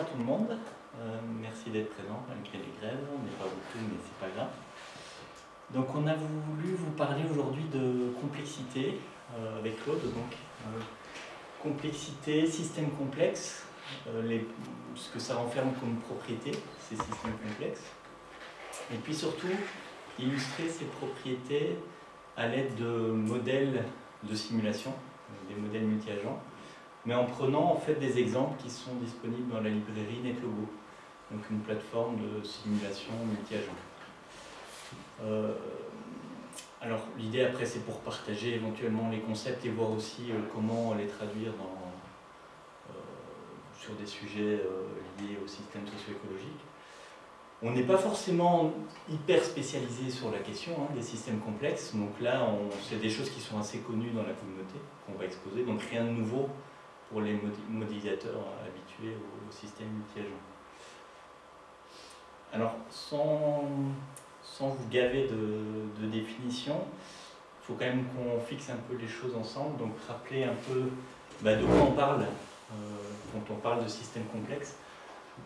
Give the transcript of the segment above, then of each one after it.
à tout le monde. Euh, merci d'être présent malgré les grèves. On n'est pas beaucoup, mais c'est pas grave. Donc, on a voulu vous parler aujourd'hui de complexité euh, avec Claude. Donc, euh, complexité, système complexe, ce que ça renferme comme propriété, ces systèmes complexes. Et puis surtout, illustrer ces propriétés à l'aide de modèles de simulation, des modèles multi-agents mais en prenant en fait des exemples qui sont disponibles dans la librairie NetLogo, donc une plateforme de simulation multi-agent. Euh, alors l'idée après c'est pour partager éventuellement les concepts et voir aussi euh, comment les traduire euh, sur des sujets liés au système socio-écologique. On n'est pas forcément hyper spécialisé sur la question hein, des systèmes complexes, donc là c'est des choses qui sont assez connues dans la communauté qu'on va exposer, donc rien de nouveau pour les modélisateurs habitués au, système multi-agent. Alors, sans, sans, vous gaver de, définition, il faut quand même qu'on fixe un peu les choses ensemble, donc rappeler un peu bah, de quoi on parle euh, quand on parle de système complexe.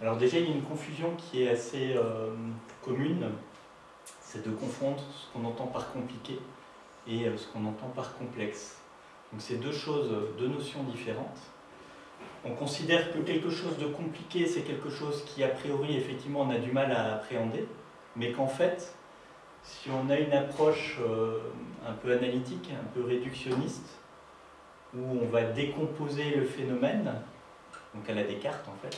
Alors déjà, il y a une confusion qui est assez euh, commune, c'est de confondre ce qu'on entend par compliqué et euh, ce qu'on entend par complexe. Donc c'est deux choses, deux notions différentes on considère que quelque chose de compliqué, c'est quelque chose qui, a priori, effectivement, on a du mal à appréhender, mais qu'en fait, si on a une approche euh, un peu analytique, un peu réductionniste, où on va décomposer le phénomène, donc à la Descartes en fait,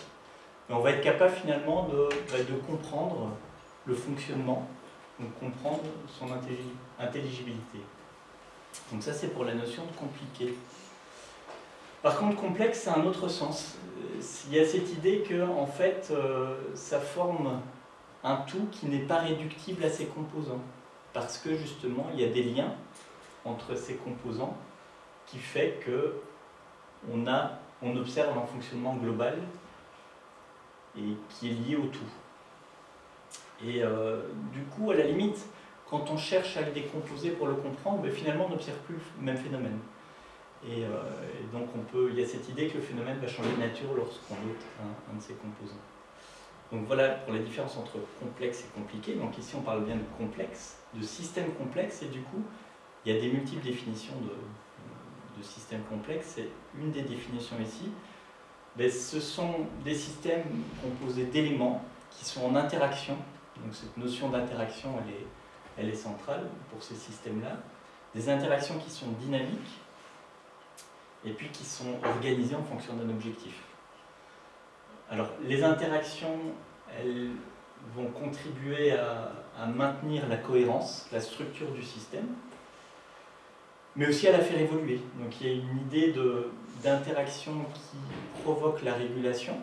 on va être capable finalement bah, de comprendre le fonctionnement, donc comprendre son intelligibilité. Donc ça c'est pour la notion de compliqué. Par contre, complexe, c'est un autre sens. Il y a cette idée que, en fait, euh, ça forme un tout qui n'est pas réductible à ses composants. Parce que, justement, il y a des liens entre ces composants qui fait que on, observe un fonctionnement global et qui est lié au tout. Et euh, du coup, à la limite, quand on cherche à le décomposer pour le comprendre, ben, finalement, on n'observe plus le même phénomène. Euh, et, donc on peut, il y a cette idée que le phénomène va changer de nature lorsqu'on ôte un, de ses composants. Donc voilà pour la différence entre complexe et compliqué. Donc ici on parle bien de complexe, de système complexe, et du coup il y a des multiples définitions de, système complexe. C'est une des définitions ici. Mais ce sont des systèmes composés d'éléments qui sont en interaction. Donc cette notion d'interaction, elle est centrale pour ces systèmes-là. Des interactions qui sont dynamiques, et puis qui sont organisées en fonction d'un objectif. Alors, les interactions, elles vont contribuer à, maintenir la cohérence, la structure du système, mais aussi à la faire évoluer. Donc il y a une idée d'interaction qui provoque la régulation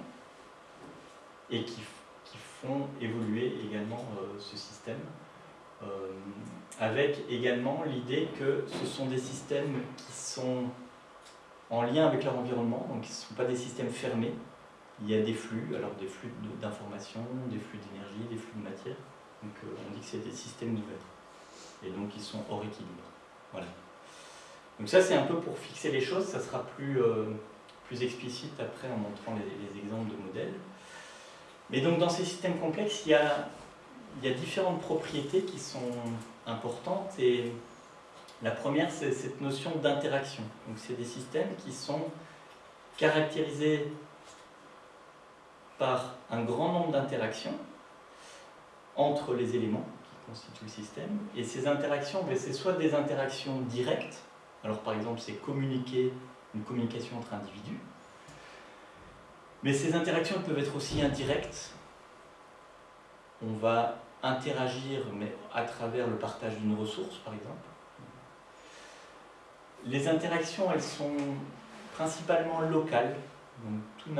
et qui, font évoluer également euh, ce système, euh, avec également l'idée que ce sont des systèmes qui sont en lien avec leur environnement, donc ce ne sont pas des systèmes fermés. Il y a des flux, alors des flux d'informations, des flux d'énergie, des flux de matière. Donc euh, on dit que c'est des systèmes ouverts. Et donc ils sont hors équilibre. Voilà. Donc ça c'est un peu pour fixer les choses, ça sera plus, euh, plus explicite après en montrant les, exemples de modèles. Mais donc dans ces systèmes complexes, il y a, il y a différentes propriétés qui sont importantes et la première, c'est cette notion d'interaction. Donc, c'est des systèmes qui sont caractérisés par un grand nombre d'interactions entre les éléments qui constituent le système. Et ces interactions, ben, c'est soit des interactions directes, alors par exemple c'est communiquer, une communication entre individus, mais ces interactions peuvent être aussi indirectes. On va interagir mais à travers le partage d'une ressource, par exemple. Les interactions, elles sont principalement locales, donc tout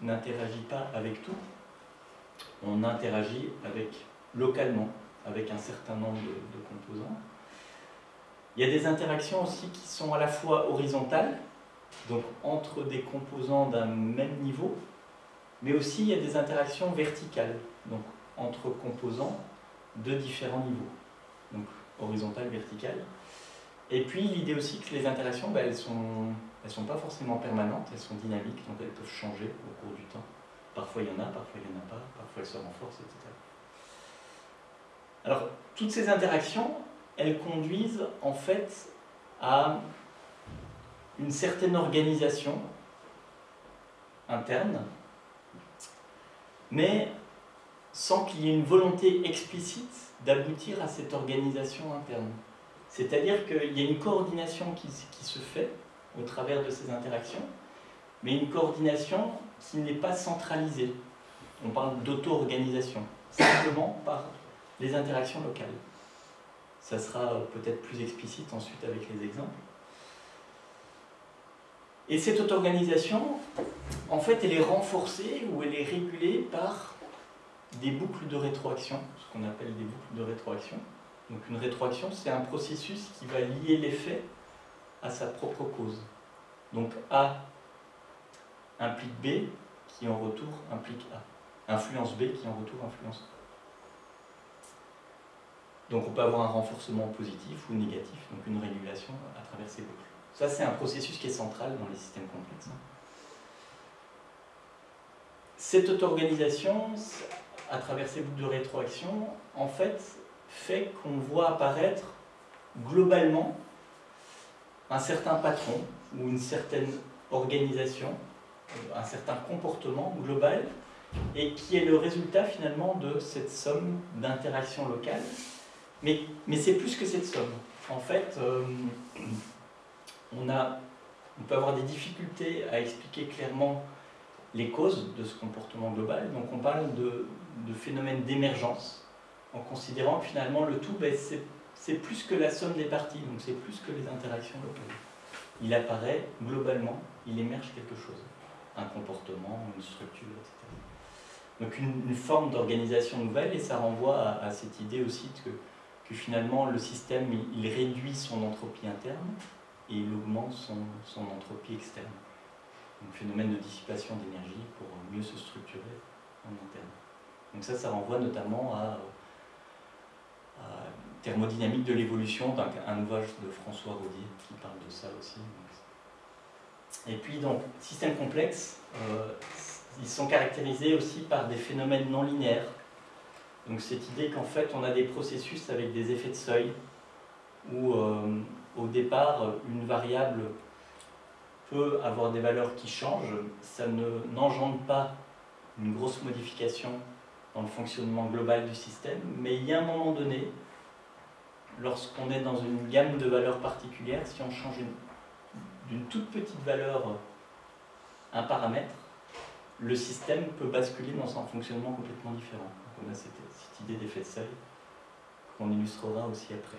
n'interagit pas avec tout. On interagit localement avec un certain nombre de, composants. Il y a des interactions aussi qui sont à la fois horizontales, donc entre des composants d'un même niveau, mais aussi il y a des interactions verticales, donc entre composants de différents niveaux, donc horizontales, verticales. Et puis l'idée aussi que les interactions, ben, elles ne sont, elles sont pas forcément permanentes, elles sont dynamiques, donc elles peuvent changer au cours du temps. Parfois il y en a, parfois il n'y en a pas, parfois elles se renforcent, etc. Alors, toutes ces interactions, elles conduisent en fait à une certaine organisation interne, mais sans qu'il y ait une volonté explicite d'aboutir à cette organisation interne. C'est-à-dire qu'il y a une coordination qui, se fait au travers de ces interactions, mais une coordination qui n'est pas centralisée. On parle d'auto-organisation, simplement par les interactions locales. Ça sera peut-être plus explicite ensuite avec les exemples. Et cette auto-organisation, en fait, elle est renforcée ou elle est régulée par des boucles de rétroaction, ce qu'on appelle des boucles de rétroaction. Donc une rétroaction, c'est un processus qui va lier l'effet à sa propre cause. Donc A implique B, qui en retour implique A. Influence B, qui en retour influence A. Donc on peut avoir un renforcement positif ou négatif, donc une régulation à travers ces boucles. Ça, c'est un processus qui est central dans les systèmes complexes. Cette auto-organisation, à travers ces boucles de rétroaction, en fait, fait qu'on voit apparaître globalement un certain patron ou une certaine organisation, un certain comportement global, et qui est le résultat finalement de cette somme d'interactions locales. Mais, mais c'est plus que cette somme. En fait, euh, on, a, on peut avoir des difficultés à expliquer clairement les causes de ce comportement global. Donc on parle de, de phénomènes d'émergence, en considérant que finalement le tout, ben, c'est plus que la somme des parties, donc c'est plus que les interactions locales. Il apparaît globalement, il émerge quelque chose, un comportement, une structure, etc. Donc une, forme d'organisation nouvelle, et ça renvoie à, cette idée aussi que, finalement le système, il, réduit son entropie interne et il augmente son, son entropie externe. Un phénomène de dissipation d'énergie pour mieux se structurer en interne. Donc ça, ça renvoie notamment à, Thermodynamique de l'évolution, un ouvrage de François Rodier qui parle de ça aussi. Et puis donc, systèmes complexes, euh, ils sont caractérisés aussi par des phénomènes non linéaires. Donc cette idée qu'en fait on a des processus avec des effets de seuil, où euh, au départ une variable peut avoir des valeurs qui changent, ça n'engendre pas une grosse modification dans le fonctionnement global du système, mais il y a un moment donné, lorsqu'on est dans une gamme de valeurs particulières, si on change d'une toute petite valeur un paramètre, le système peut basculer dans un fonctionnement complètement différent. Donc on a cette, idée d'effet de seuil qu'on illustrera aussi après.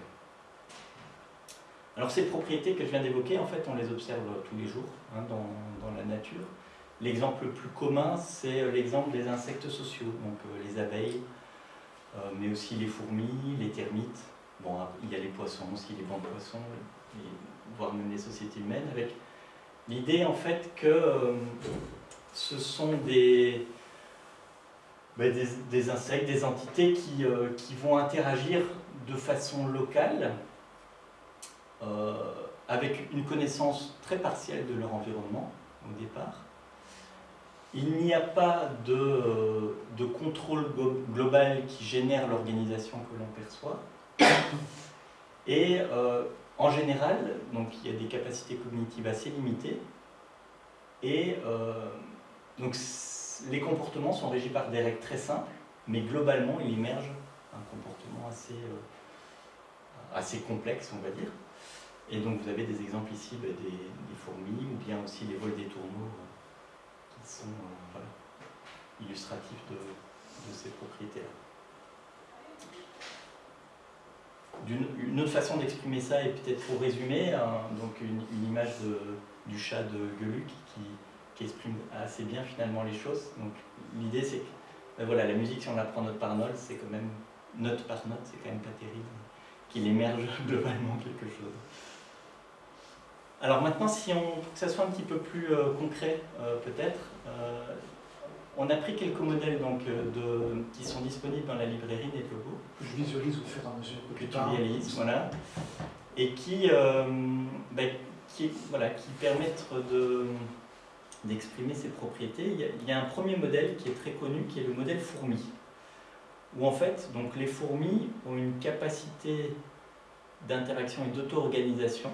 Alors ces propriétés que je viens d'évoquer, en fait, on les observe tous les jours hein, dans, dans la nature. L'exemple le plus commun, c'est euh, l'exemple des insectes sociaux, donc euh, les abeilles, euh, mais aussi les fourmis, les termites. Bon, il y a les poissons aussi, les bancs de poissons, voire même les sociétés humaines, avec l'idée en fait que ce sont des, ben, des, insectes, des entités qui, qui, vont interagir de façon locale, avec une connaissance très partielle de leur environnement au départ, il n'y a pas de, de, contrôle global qui génère l'organisation que l'on perçoit. Et euh, en général, il y a des capacités cognitives assez limitées. Et euh, donc, les comportements sont régis par des règles très simples, mais globalement, il émerge un comportement assez, euh, assez complexe, on va dire. Et donc, vous avez des exemples ici bah, des, des, fourmis, ou bien aussi les vols des tourneaux sont euh, illustratifs de, ces propriétés-là. Une autre façon d'exprimer ça, et peut-être pour résumer, donc une, image du chat de Geluc qui, exprime assez bien finalement les choses. L'idée c'est que ben la musique, si on la note par note, c'est quand même note par note, c'est quand même pas terrible, qu'il émerge globalement quelque chose. Alors maintenant, si on, pour que ça soit un petit peu plus euh, concret, euh, peut-être, euh, on a pris quelques modèles donc, de, qui sont disponibles dans la librairie NetLogo. Que je visualise au fur et à mesure que, tu visualises, voilà. Et qui, qui, voilà, qui permettent de, d'exprimer ses propriétés. Il y, a, un premier modèle qui est très connu, qui est le modèle fourmi, où en fait, donc les fourmis ont une capacité d'interaction et d'auto-organisation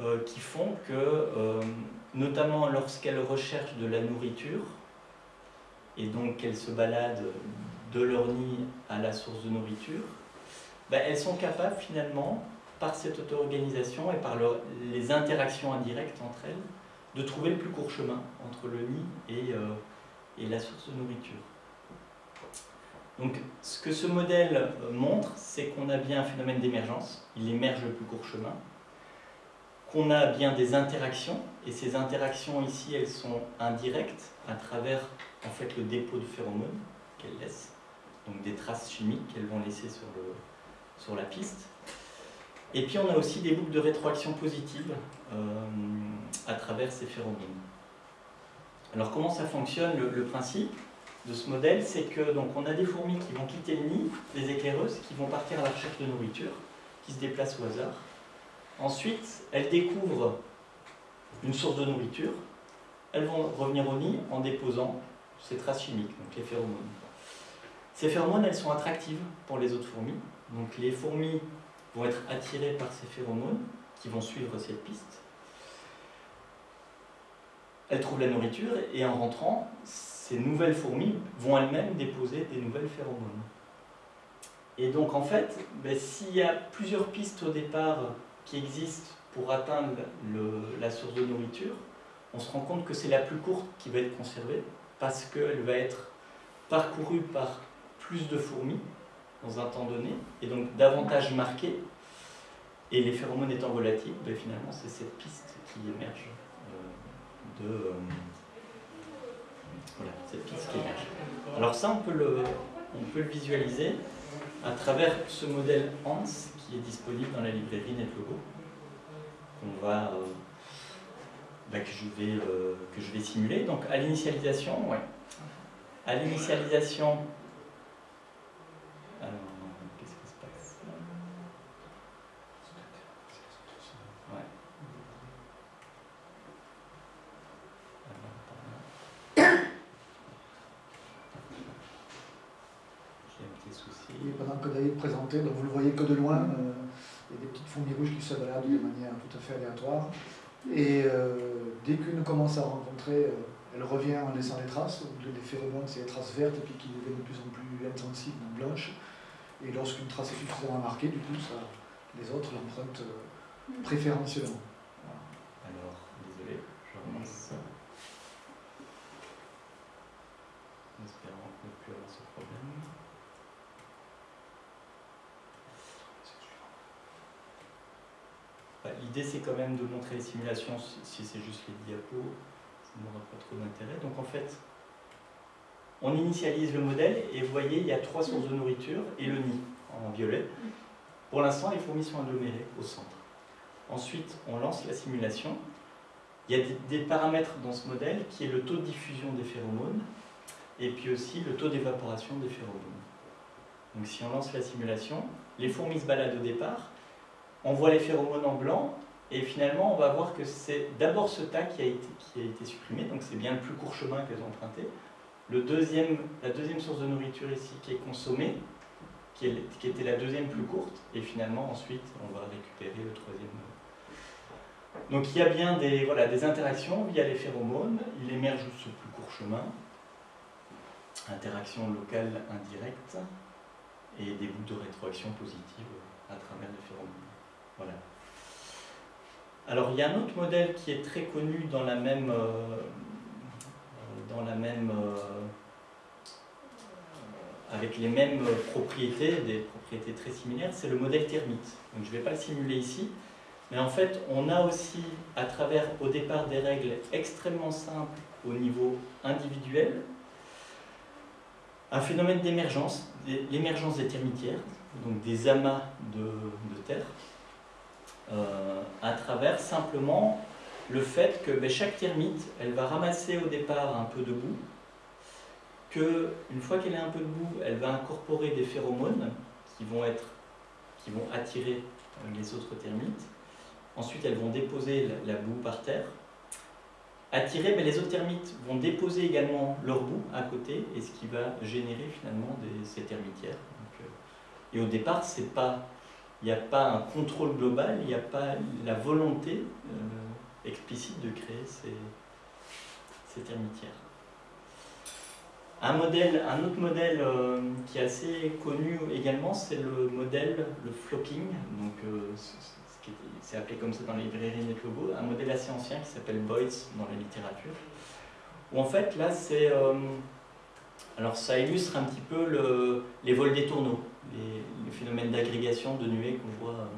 euh, qui font que, euh, notamment lorsqu'elles recherchent de la nourriture, et donc qu'elles se baladent de leur nid à la source de nourriture, ben, elles sont capables finalement, par cette auto-organisation et par les interactions indirectes entre elles, de trouver le plus court chemin entre le nid et, euh, la source de nourriture. Donc ce que ce modèle montre, c'est qu'on a bien un phénomène d'émergence, il émerge le plus court chemin, qu'on a bien des interactions, et ces interactions ici, elles sont indirectes à travers en fait le dépôt de phéromones qu'elles laissent, donc des traces chimiques qu'elles vont laisser sur, le, sur la piste. Et puis on a aussi des boucles de rétroaction positive euh, à travers ces phéromones. Alors comment ça fonctionne le, principe de ce modèle? C'est que donc on a des fourmis qui vont quitter le nid, des éclaireuses, qui vont partir à la recherche de nourriture, qui se déplacent au hasard. Ensuite, elles découvrent une source de nourriture. Elles vont revenir au nid en déposant ces traces chimiques, donc les phéromones. Ces phéromones, elles sont attractives pour les autres fourmis. Donc les fourmis vont être attirées par ces phéromones qui vont suivre cette piste. Elles trouvent la nourriture et en rentrant, ces nouvelles fourmis vont elles-mêmes déposer des nouvelles phéromones. Et donc en fait, ben, s'il y a plusieurs pistes au départ qui existent pour atteindre la source de nourriture, on se rend compte que c'est la plus courte qui va être conservée parce qu'elle va être parcourue par plus de fourmis dans un temps donné, et donc davantage marquée. Et les phéromones étant volatiles, ben finalement c'est cette piste qui émerge euh, de... Euh, voilà, cette piste qui émerge. Alors ça, on peut le, on peut le visualiser à travers ce modèle HANS qui est disponible dans la librairie NetLogo, qu'on va... Euh, que, je vais, simuler. Donc à l'initialisation. À l'initialisation, qu'est-ce qui se passe Ouais. J'ai un petit souci. Et pendant que David présentait, donc vous le voyez que de loin, euh, il y a des petites rouges qui se baladent de manière tout à fait aléatoire. Et euh, dès qu'une commence à rencontrer, euh, elle revient en laissant des traces. Les phéromones, c'est les traces vertes et puis qui deviennent de plus en plus insensibles, blanches. Et lorsqu'une trace est suffisamment marquée, du coup, ça, les autres l'empruntent euh, préférentiellement. Alors, désolé, je remonte En espérant ne plus avoir ce problème. Bah, l'idée, c'est quand de montrer les simulations si c'est juste les diapos, ça n'aura pas trop d'intérêt. Donc en fait, on initialise le modèle et vous voyez, il y a trois sources de nourriture et le nid en violet. Pour l'instant, les fourmis sont agglomérées au centre. Ensuite, on lance la simulation. Il y a des paramètres dans ce modèle qui est le taux de diffusion des phéromones et puis aussi le taux d'évaporation des phéromones. Donc si on lance la simulation, les fourmis se baladent au départ, on voit les phéromones en blanc et finalement on va voir que c'est d'abord ce tas qui a, été, qui a été supprimé, donc c'est bien le plus court chemin qu'elles ont emprunté. Le deuxième, la deuxième source de nourriture ici qui est consommée, qui, était la deuxième plus courte, et finalement ensuite on va récupérer le troisième. Donc il y a bien des, voilà, des interactions via les phéromones, il émerge ce plus court chemin, interaction locale indirecte, et des boucles de rétroaction positive à travers les phéromones. Voilà. Alors il y a un autre modèle qui est très connu dans la même, euh, euh, avec les mêmes propriétés, des propriétés très similaires, c'est le modèle thermite. Donc je ne vais pas le simuler ici, mais en fait on a aussi à travers au départ des règles extrêmement simples au niveau individuel, un phénomène d'émergence, l'émergence des termitières, donc des amas de, terre, à travers simplement le fait que ben, chaque termite, elle va ramasser au départ un peu de boue, qu'une fois qu'elle est un peu de boue, elle va incorporer des phéromones qui vont, être, qui vont attirer euh, les autres termites. Ensuite, elles vont déposer la boue par terre. attirer, mais les autres termites vont déposer également leur bout à côté, et ce qui va générer finalement des, ces termitières. et au départ, c'est pas il n'y a pas un contrôle global, il n'y a pas la volonté explicite de créer ces, ces termitières. Un, autre modèle euh, qui est assez connu également, c'est le modèle, le flocking, donc euh, c'est appelé comme ça dans les librairies NetLogo, un modèle assez ancien qui s'appelle Boyds dans la littérature, où en fait là c'est... Euh, alors ça illustre un petit peu le, les vols des tourneaux, les, phénomènes d'agrégation de nuées qu'on voit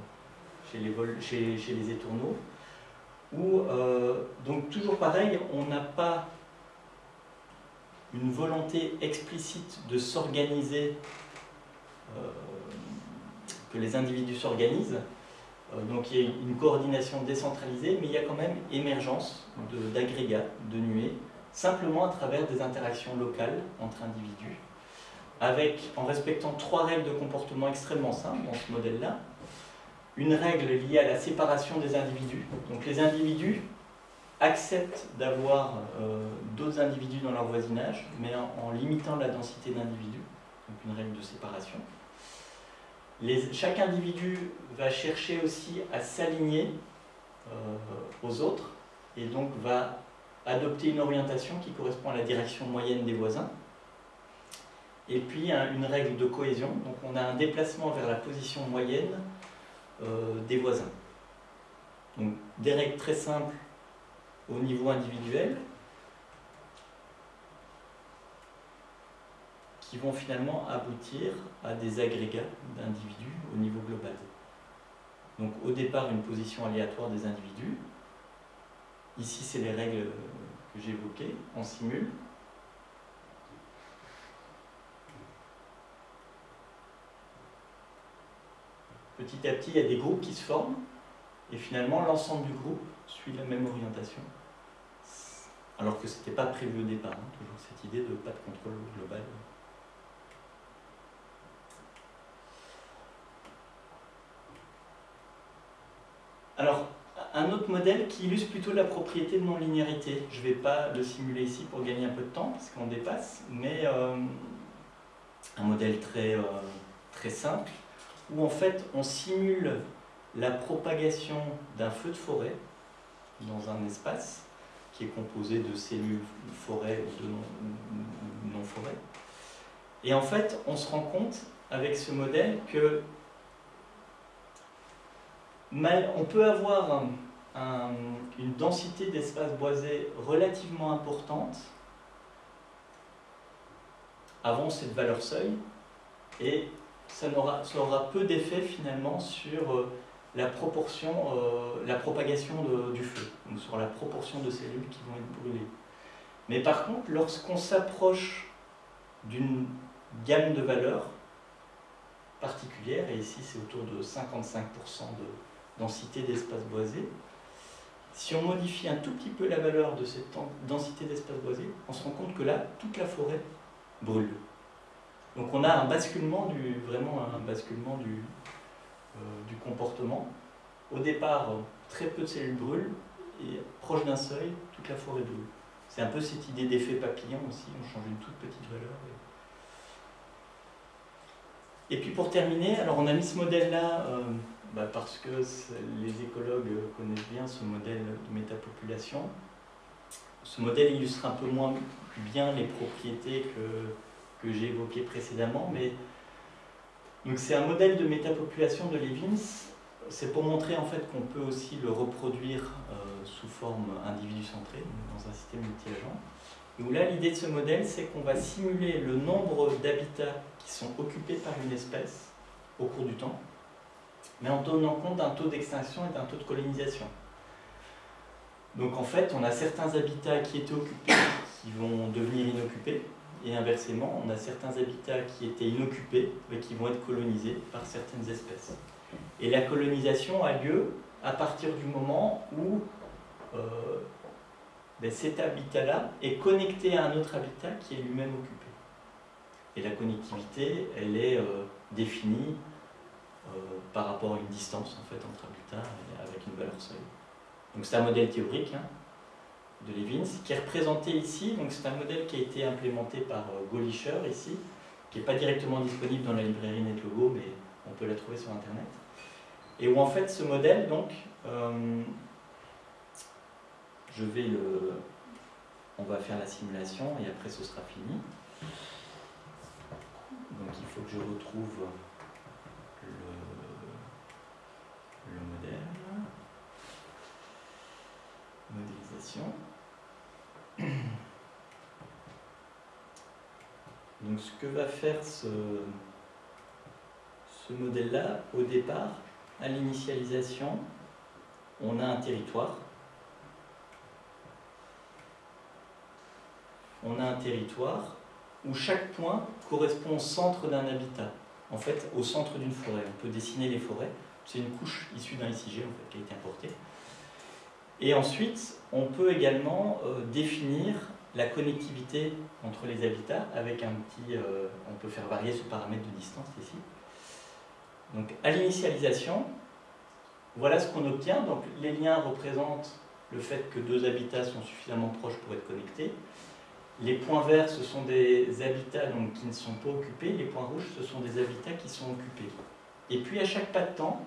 chez les, chez, chez les étourneaux, où donc toujours pareil, on n'a pas une volonté explicite de s'organiser, euh, que les individus s'organisent. Euh, donc il y a une coordination décentralisée, mais il y a quand même émergence d'agrégats, de, nuées, simplement à travers des interactions locales entre individus, avec, en respectant trois règles de comportement extrêmement simples dans ce modèle-là. Une règle liée à la séparation des individus. Donc les individus acceptent d'avoir euh, d'autres individus dans leur voisinage, mais en, limitant la densité d'individus, donc une règle de séparation. Chaque individu va chercher aussi à s'aligner euh, aux autres, et donc va adopter une orientation qui correspond à la direction moyenne des voisins. Et puis une règle de cohésion, donc on a un déplacement vers la position moyenne euh, des voisins. Donc des règles très simples au niveau individuel qui vont finalement aboutir à des agrégats d'individus au niveau global. Donc au départ une position aléatoire des individus. Ici c'est les règles que j'évoquais, on simule. Petit à petit il y a des groupes qui se forment et finalement l'ensemble du groupe suit la même orientation alors que ce n'était pas prévu au départ, hein, toujours cette idée de pas de contrôle global. Alors, un autre modèle qui illustre plutôt la propriété de non-linéarité. Je ne vais pas le simuler ici pour gagner un peu de temps, parce qu'on dépasse, mais euh, un modèle très, euh, très simple, où en fait on simule la propagation d'un feu de forêt dans un espace, qui est composé de cellules forêt ou de non-forêt. Et en fait, on se rend compte avec ce modèle que on peut avoir une densité d'espace boisé relativement importante avant cette valeur seuil, et ça aura, ça peu d'effet finalement sur euh, la proportion, euh, la propagation du feu, donc sur la proportion de cellules qui vont être brûlées. Mais par contre, lorsqu'on s'approche d'une gamme de valeurs particulière, et ici c'est autour de 55% de densité d'espace boisé, si on modifie un tout petit peu la valeur de cette densité d'espace boisé, on se rend compte que là, toute la forêt brûle. Donc on a un basculement du, basculement du, euh, du comportement. Au départ, très peu de cellules brûlent, et proche d'un seuil, toute la forêt brûle. C'est un peu cette idée d'effet papillon aussi, on change une toute petite valeur. Et puis pour terminer, alors on a mis ce modèle-là euh, bah, parce que les écologues connaissent bien ce modèle de métapopulation. Ce modèle illustre un peu moins bien les propriétés que, que j'ai évoquées précédemment, mais donc c'est un modèle de métapopulation de Levins. C'est pour montrer en fait qu'on peut aussi le reproduire euh, sous forme individu centrée, dans un système multi-agent. Où là, l'idée de ce modèle, c'est qu'on va simuler le nombre d'habitats qui sont occupés par une espèce au cours du temps, mais en tenant compte d'un taux d'extinction et d'un taux de colonisation. Donc en fait, on a certains habitats qui étaient occupés qui vont devenir inoccupés, et inversement, on a certains habitats qui étaient inoccupés, mais qui vont être colonisés par certaines espèces. Et la colonisation a lieu à partir du moment où euh, ben, cet habitat-là est connecté à un autre habitat qui est lui-même occupé. Et la connectivité, elle est euh, définie euh, par rapport à une distance en fait, entre habitats avec une valeur seuil. Donc c'est un modèle théorique, hein, de Levins, qui est représenté ici. Donc c'est un modèle qui a été implémenté par Golisher ici, qui n'est pas directement disponible dans la librairie NetLogo, mais on peut la trouver sur Internet. Et où en fait ce modèle, donc, je vais le... On va faire la simulation et après ce sera fini. Donc il faut que je retrouve le, le modèle. Donc ce que va faire ce, modèle-là, au départ, à l'initialisation, on a un territoire. On a un territoire où chaque point correspond au centre d'un habitat, en fait au centre d'une forêt. On peut dessiner les forêts, c'est une couche issue d'un ICG qui a été importée. Et ensuite, on peut également euh, définir la connectivité entre les habitats avec un petit... Euh, on peut faire varier ce paramètre de distance ici. Donc à l'initialisation, voilà ce qu'on obtient. Donc les liens représentent le fait que deux habitats sont suffisamment proches pour être connectés. Les points verts, ce sont des habitats donc, qui ne sont pas occupés. Les points rouges, ce sont des habitats qui sont occupés. Et puis à chaque pas de temps,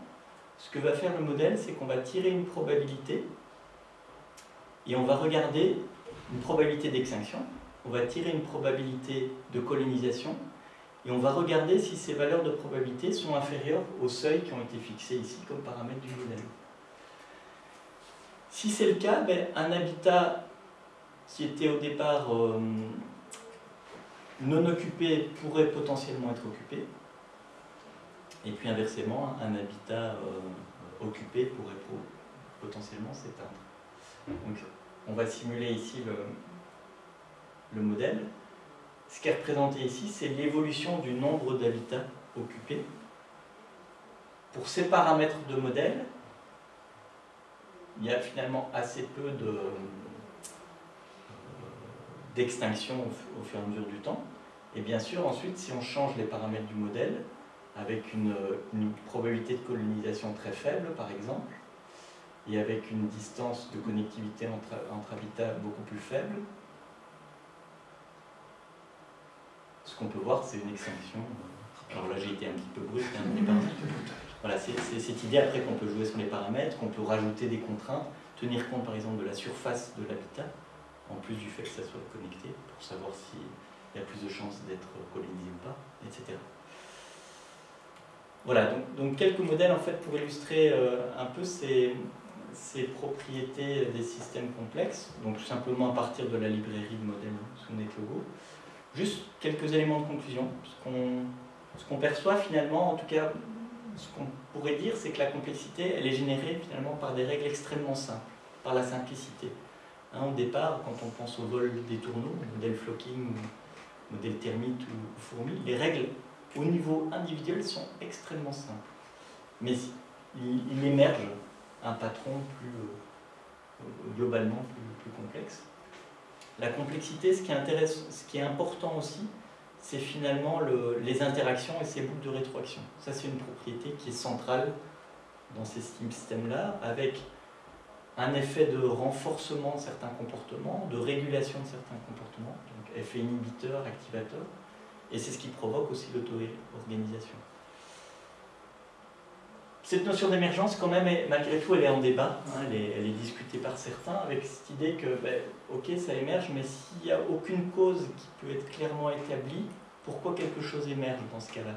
ce que va faire le modèle, c'est qu'on va tirer une probabilité et on va regarder une probabilité d'extinction, on va tirer une probabilité de colonisation et on va regarder si ces valeurs de probabilité sont inférieures aux seuils qui ont été fixés ici comme paramètres du modèle. Si c'est le cas, ben, un habitat qui était au départ euh, non occupé pourrait potentiellement être occupé. Et puis inversement, un habitat euh, occupé pourrait potentiellement s'éteindre. On va simuler ici le, le modèle. Ce qui est représenté ici, c'est l'évolution du nombre d'habitats occupés. Pour ces paramètres de modèle, il y a finalement assez peu de, d'extinction au, fur et à mesure du temps. Et bien sûr, ensuite, si on change les paramètres du modèle, avec une, probabilité de colonisation très faible, par exemple, et avec une distance de connectivité entre, entre habitats beaucoup plus faible, ce qu'on peut voir, c'est une extinction. Alors là, j'ai été un petit peu brusque, hein, voilà, c'est cette idée après qu'on peut jouer sur les paramètres, qu'on peut rajouter des contraintes, tenir compte par exemple de la surface de l'habitat, en plus du fait que ça soit connecté, pour savoir s'il y a plus de chances d'être colonisé ou pas, etc. Voilà, donc, quelques modèles en fait pour illustrer euh, un peu ces, ces, propriétés des systèmes complexes, donc tout simplement à partir de la librairie de modèles sous NetLogo. Juste quelques éléments de conclusion. Ce qu'on perçoit finalement, en tout cas, ce qu'on pourrait dire, c'est que la complexité, elle est générée finalement par des règles extrêmement simples, par la simplicité. Hein, au départ, quand on pense au vol des tourneaux, modèle flocking, modèle termite ou fourmi, les règles au niveau individuel sont extrêmement simples. Mais il, émerge un patron plus euh, globalement plus, complexe. La complexité, ce qui, intéresse, ce qui est important aussi, c'est finalement les interactions et ces boucles de rétroaction. Ça, c'est une propriété qui est centrale dans ces systèmes-là, avec un effet de renforcement de certains comportements, de régulation de certains comportements, donc effet inhibiteur, activateur, et c'est ce qui provoque aussi l'auto-organisation. Cette notion d'émergence, quand même, malgré tout, elle est en débat, hein, elle, est, discutée par certains, avec cette idée que, ben, ok, ça émerge, mais s'il n'y a aucune cause qui peut être clairement établie, pourquoi quelque chose émerge dans ce cas-là?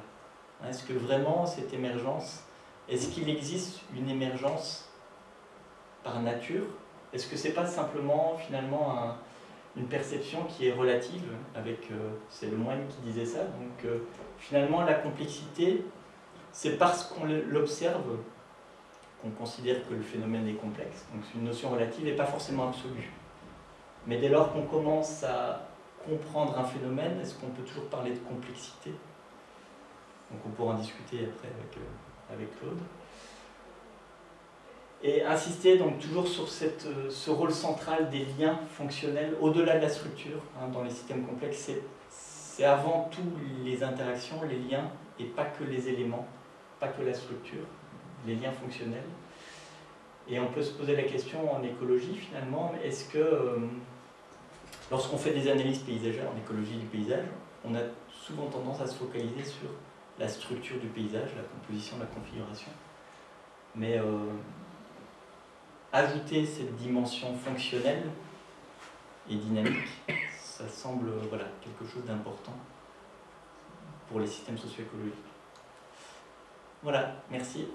Hein, Est-ce que vraiment cette émergence, est-ce qu'il existe une émergence par nature? Est-ce que c'est pas simplement finalement une perception qui est relative avec euh, c'est le moine qui disait ça? Donc euh, finalement la complexité c'est parce qu'on l'observe qu'on considère que le phénomène est complexe. Donc c'est une notion relative et pas forcément absolue. Mais dès lors qu'on commence à comprendre un phénomène est-ce qu'on peut toujours parler de complexité? Donc on pourra en discuter après avec, euh, avec Claude. Et insister donc toujours sur cette, euh, ce rôle central des liens fonctionnels au-delà de la structure hein, dans les systèmes complexes. C'est avant tout les interactions, les liens, et pas que les éléments, pas que la structure, les liens fonctionnels. Et on peut se poser la question en écologie finalement, est-ce que euh, lorsqu'on fait des analyses paysagères en écologie du paysage, on a souvent tendance à se focaliser sur la structure du paysage, la composition, la configuration. Mais euh, ajouter cette dimension fonctionnelle et dynamique, ça semble voilà, quelque chose d'important pour les systèmes socio-écologiques. Voilà, merci.